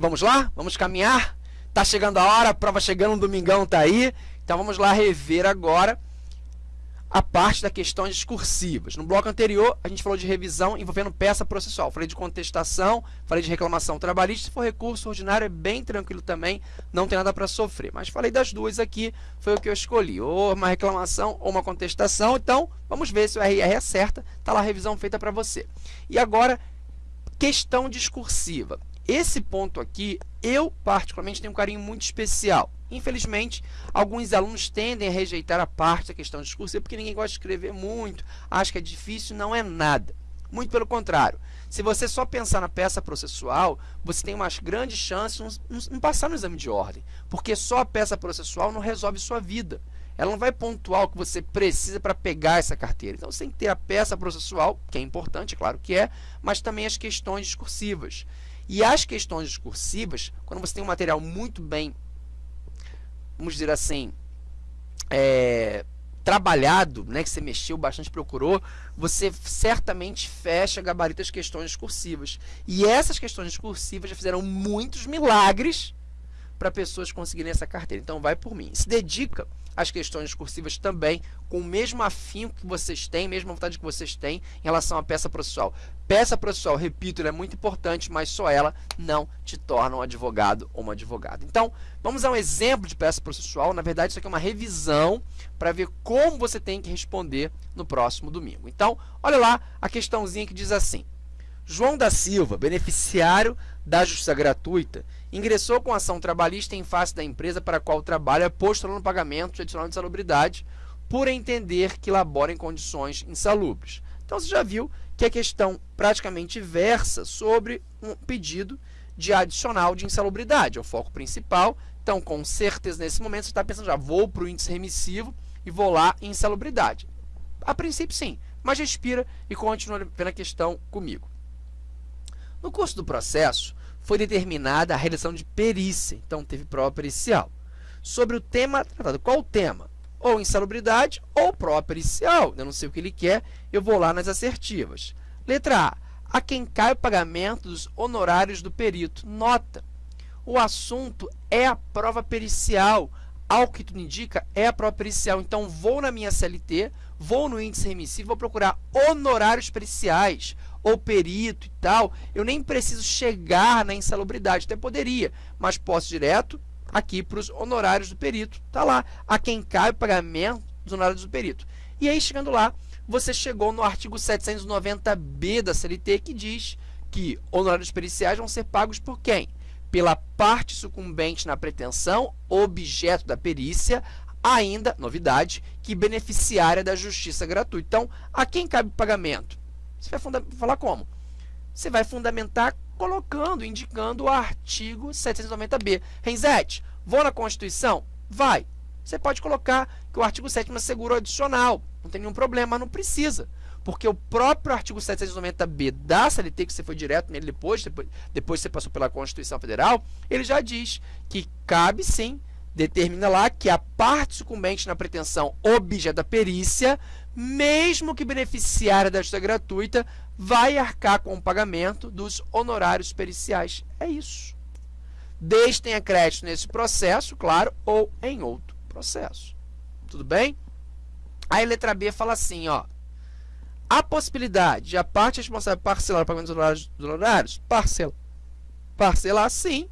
Vamos lá? Vamos caminhar? Tá chegando a hora, a prova chegando, um domingão tá aí. Então vamos lá rever agora a parte das questões discursivas. No bloco anterior, a gente falou de revisão envolvendo peça processual. Falei de contestação, falei de reclamação trabalhista. Se for recurso ordinário, é bem tranquilo também, não tem nada para sofrer. Mas falei das duas aqui, foi o que eu escolhi. Ou uma reclamação ou uma contestação. Então, vamos ver se o RR acerta. Está lá a revisão feita para você. E agora, questão discursiva. Esse ponto aqui, eu particularmente tenho um carinho muito especial. Infelizmente, alguns alunos tendem a rejeitar a parte da questão discursiva porque ninguém gosta de escrever muito, acha que é difícil, não é nada. Muito pelo contrário. Se você só pensar na peça processual, você tem umas grandes chances de não passar no exame de ordem, porque só a peça processual não resolve sua vida. Ela não vai pontuar o que você precisa para pegar essa carteira. Então, você tem que ter a peça processual, que é importante, claro que é, mas também as questões discursivas. E as questões discursivas, quando você tem um material muito bem vamos dizer assim, é, trabalhado, né, que você mexeu bastante, procurou, você certamente fecha gabarito as questões discursivas. E essas questões discursivas já fizeram muitos milagres para pessoas conseguirem essa carteira. Então, vai por mim. Se dedica às questões discursivas também, com o mesmo afinco que vocês têm, mesma vontade que vocês têm em relação à peça processual. Peça processual, repito, é muito importante, mas só ela não te torna um advogado ou uma advogada. Então, vamos a um exemplo de peça processual. Na verdade, isso aqui é uma revisão para ver como você tem que responder no próximo domingo. Então, olha lá a questãozinha que diz assim. João da Silva, beneficiário da justiça gratuita, ingressou com ação trabalhista em face da empresa para a qual trabalha, postulando pagamento de adicional de salubridade, por entender que labora em condições insalubres. Então, você já viu que a questão praticamente versa sobre um pedido de adicional de insalubridade, é o foco principal. Então, com certeza, nesse momento, você está pensando, já vou para o índice remissivo e vou lá em insalubridade. A princípio, sim, mas respira e continua vendo a questão comigo. No curso do processo, foi determinada a realização de perícia, então teve prova pericial. Sobre o tema tratado, qual o tema? Ou insalubridade ou prova pericial. Eu não sei o que ele quer, eu vou lá nas assertivas. Letra A. A quem cai o pagamento dos honorários do perito. Nota. O assunto é a prova pericial. Ao que tudo indica, é a prova pericial. Então, vou na minha CLT, vou no índice remissivo, vou procurar honorários periciais ou perito e tal, eu nem preciso chegar na insalubridade, até poderia, mas posso direto aqui para os honorários do perito, tá lá, a quem cai o pagamento dos honorários do perito. E aí, chegando lá, você chegou no artigo 790b da CLT, que diz que honorários periciais vão ser pagos por quem? Pela parte sucumbente na pretensão, objeto da perícia, ainda, novidade, que beneficiária da justiça gratuita. Então, a quem cabe o pagamento? Você vai falar como? Você vai fundamentar colocando, indicando o artigo 790b. Renzete, vou na Constituição? Vai. Você pode colocar que o artigo 7 assegura o adicional. Não tem nenhum problema, não precisa. Porque o próprio artigo 790b da CLT, que você foi direto nele depois, depois, depois você passou pela Constituição Federal, ele já diz que cabe sim determina lá que a parte sucumbente na pretensão objeto da perícia, mesmo que beneficiária justiça gratuita, vai arcar com o pagamento dos honorários periciais. É isso. Desde tenha crédito nesse processo, claro, ou em outro processo. Tudo bem? Aí a letra B fala assim, ó. A possibilidade de a parte responsável parcelar o pagamento dos honorários, parcela, parcelar sim,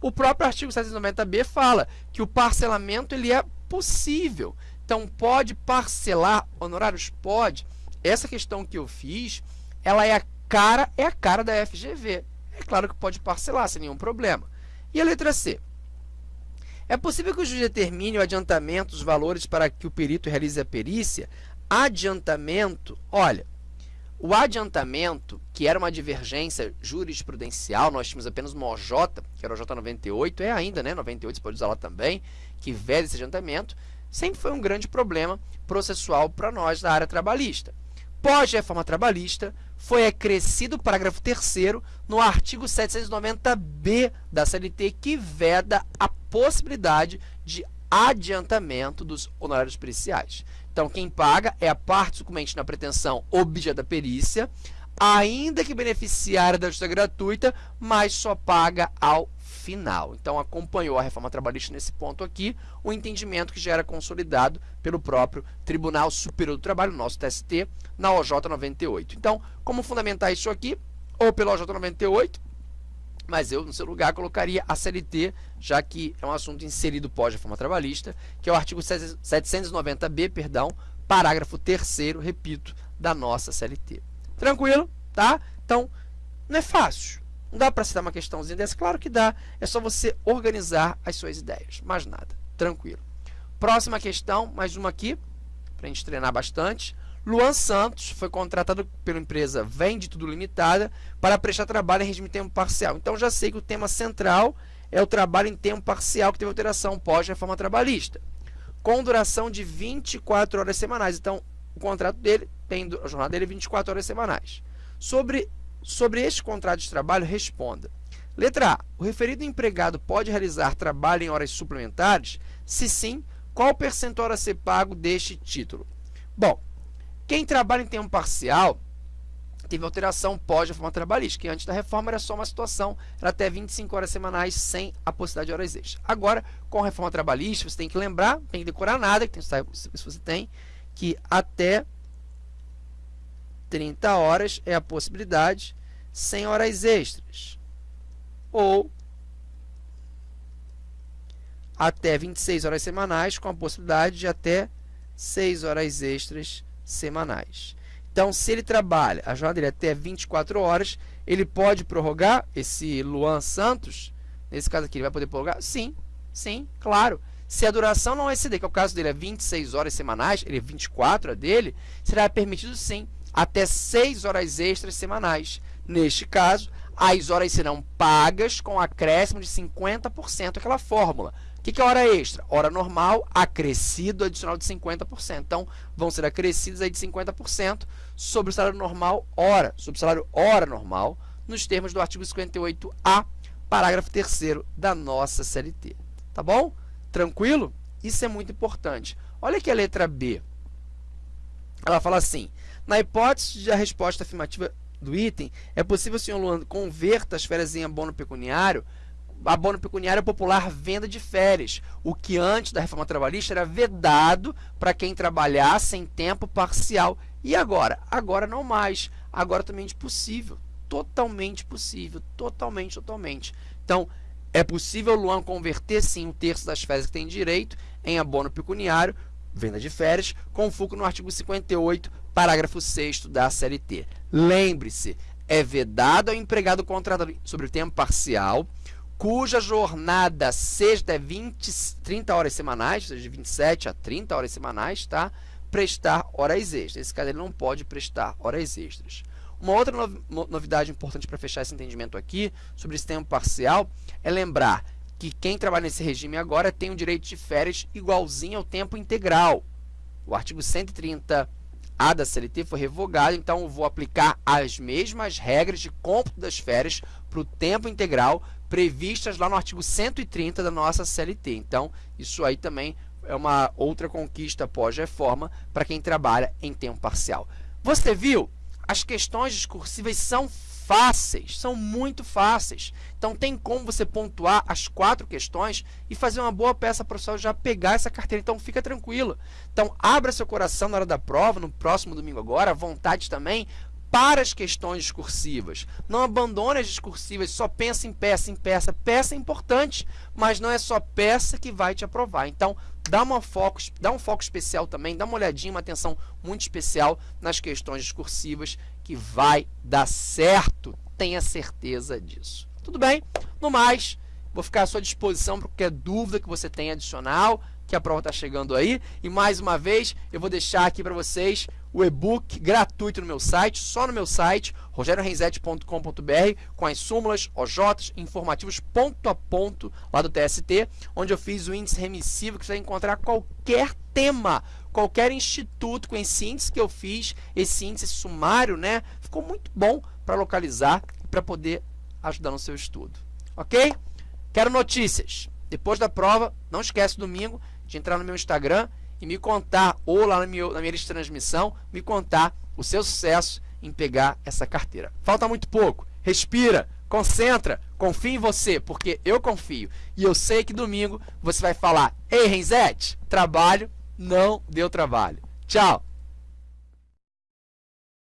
o próprio artigo 790b fala que o parcelamento ele é possível. Então, pode parcelar honorários? Pode. Essa questão que eu fiz, ela é a cara, é a cara da FGV. É claro que pode parcelar sem nenhum problema. E a letra C? É possível que o juiz determine o adiantamento dos valores para que o perito realize a perícia? Adiantamento, olha, o adiantamento, que era uma divergência jurisprudencial, nós tínhamos apenas uma OJ, que era o J98, é ainda, né, 98, você pode usar lá também, que veda esse adiantamento, sempre foi um grande problema processual para nós da área trabalhista. Pós-reforma trabalhista, foi acrescido o parágrafo 3 no artigo 790b da CLT, que veda a possibilidade de adiantamento dos honorários periciais. Então, quem paga é a parte sucumbente na pretensão objeto da perícia, ainda que beneficiária da justiça gratuita, mas só paga ao final. Então, acompanhou a reforma trabalhista nesse ponto aqui, o entendimento que já era consolidado pelo próprio Tribunal Superior do Trabalho, nosso TST, na OJ 98. Então, como fundamentar isso aqui? Ou pelo OJ 98, mas eu, no seu lugar, colocaria a CLT, já que é um assunto inserido pós-reforma trabalhista, que é o artigo 790b, perdão, parágrafo 3 repito, da nossa CLT. Tranquilo? Tá? Então, não é fácil. Não dá para citar uma questãozinha dessa? Claro que dá. É só você organizar as suas ideias. Mais nada. Tranquilo. Próxima questão, mais uma aqui, para a gente treinar bastante. Luan Santos foi contratado pela empresa Vende Tudo Limitada para prestar trabalho em regime de tempo parcial. Então, já sei que o tema central é o trabalho em tempo parcial que teve alteração pós-reforma trabalhista, com duração de 24 horas semanais. Então, o contrato dele tem a jornada dele 24 horas semanais. Sobre Sobre este contrato de trabalho, responda. Letra A. O referido empregado pode realizar trabalho em horas suplementares? Se sim, qual percentual a ser pago deste título? Bom, quem trabalha em tempo parcial teve alteração pós-reforma trabalhista, que antes da reforma era só uma situação, era até 25 horas semanais sem a possibilidade de horas extras. Agora, com a reforma trabalhista, você tem que lembrar, tem que decorar nada, que tem, se você tem, que até 30 horas é a possibilidade sem horas extras. Ou até 26 horas semanais, com a possibilidade de até 6 horas extras semanais. Então, se ele trabalha a jornada dele até 24 horas, ele pode prorrogar esse Luan Santos, nesse caso aqui, ele vai poder prorrogar? Sim, sim, claro. Se a duração não exceder, que é o caso dele é 26 horas semanais, ele é 24 a dele, será permitido sim até 6 horas extras semanais. Neste caso, as horas serão pagas com acréscimo de 50% aquela fórmula. O que, é hora extra? Hora normal, acrescido adicional de 50%. Então, vão ser acrescidos aí de 50% sobre o salário normal hora, sobre o salário hora normal, nos termos do artigo 58A, parágrafo 3 da nossa CLT. Tá bom? Tranquilo? Isso é muito importante. Olha aqui a letra B. Ela fala assim, na hipótese de a resposta afirmativa do item, é possível, senhor Luan, converta as férias em abono pecuniário abono pecuniário é popular venda de férias, o que antes da reforma trabalhista era vedado para quem trabalhasse em tempo parcial. E agora? Agora não mais. Agora também é possível. Totalmente possível. Totalmente, totalmente. Então, é possível Luan converter sim um terço das férias que tem direito em abono pecuniário, venda de férias, com foco no artigo 58, parágrafo 6 da CLT. Lembre-se, é vedado ao empregado contratado sobre tempo parcial, cuja jornada seja de 20, 30 horas semanais, ou seja, de 27 a 30 horas semanais, tá? prestar horas extras. Nesse caso, ele não pode prestar horas extras. Uma outra novidade importante para fechar esse entendimento aqui sobre esse tempo parcial é lembrar que quem trabalha nesse regime agora tem o direito de férias igualzinho ao tempo integral. O artigo 130 a da CLT foi revogado, então eu vou aplicar as mesmas regras de cômputo das férias para o tempo integral previstas lá no artigo 130 da nossa CLT. Então, isso aí também é uma outra conquista pós-reforma para quem trabalha em tempo parcial. Você viu? As questões discursivas são fáceis, são muito fáceis. Então tem como você pontuar as quatro questões e fazer uma boa peça para o pessoal já pegar essa carteira. Então fica tranquilo. Então abra seu coração na hora da prova, no próximo domingo agora, vontade também, para as questões discursivas. Não abandone as discursivas, só pensa em peça, em peça. Peça é importante, mas não é só peça que vai te aprovar. Então, dá, uma foco, dá um foco especial também, dá uma olhadinha, uma atenção muito especial nas questões discursivas, que vai dar certo. Tenha certeza disso. Tudo bem? No mais, vou ficar à sua disposição para qualquer dúvida que você tenha adicional, que a prova está chegando aí. E mais uma vez, eu vou deixar aqui para vocês o e-book gratuito no meu site, só no meu site, rogeriorenzetti.com.br, com as súmulas, OJs, informativos ponto a ponto lá do TST, onde eu fiz o índice remissivo que você vai encontrar qualquer tema, qualquer instituto com esse índice que eu fiz, esse índice sumário, né? Ficou muito bom para localizar e para poder ajudar no seu estudo. Ok? Quero notícias. Depois da prova, não esquece domingo de entrar no meu Instagram e me contar, ou lá na minha, na minha lista de transmissão, me contar o seu sucesso em pegar essa carteira. Falta muito pouco. Respira, concentra, Confio em você, porque eu confio. E eu sei que domingo você vai falar: Ei, Renzete, trabalho não deu trabalho. Tchau!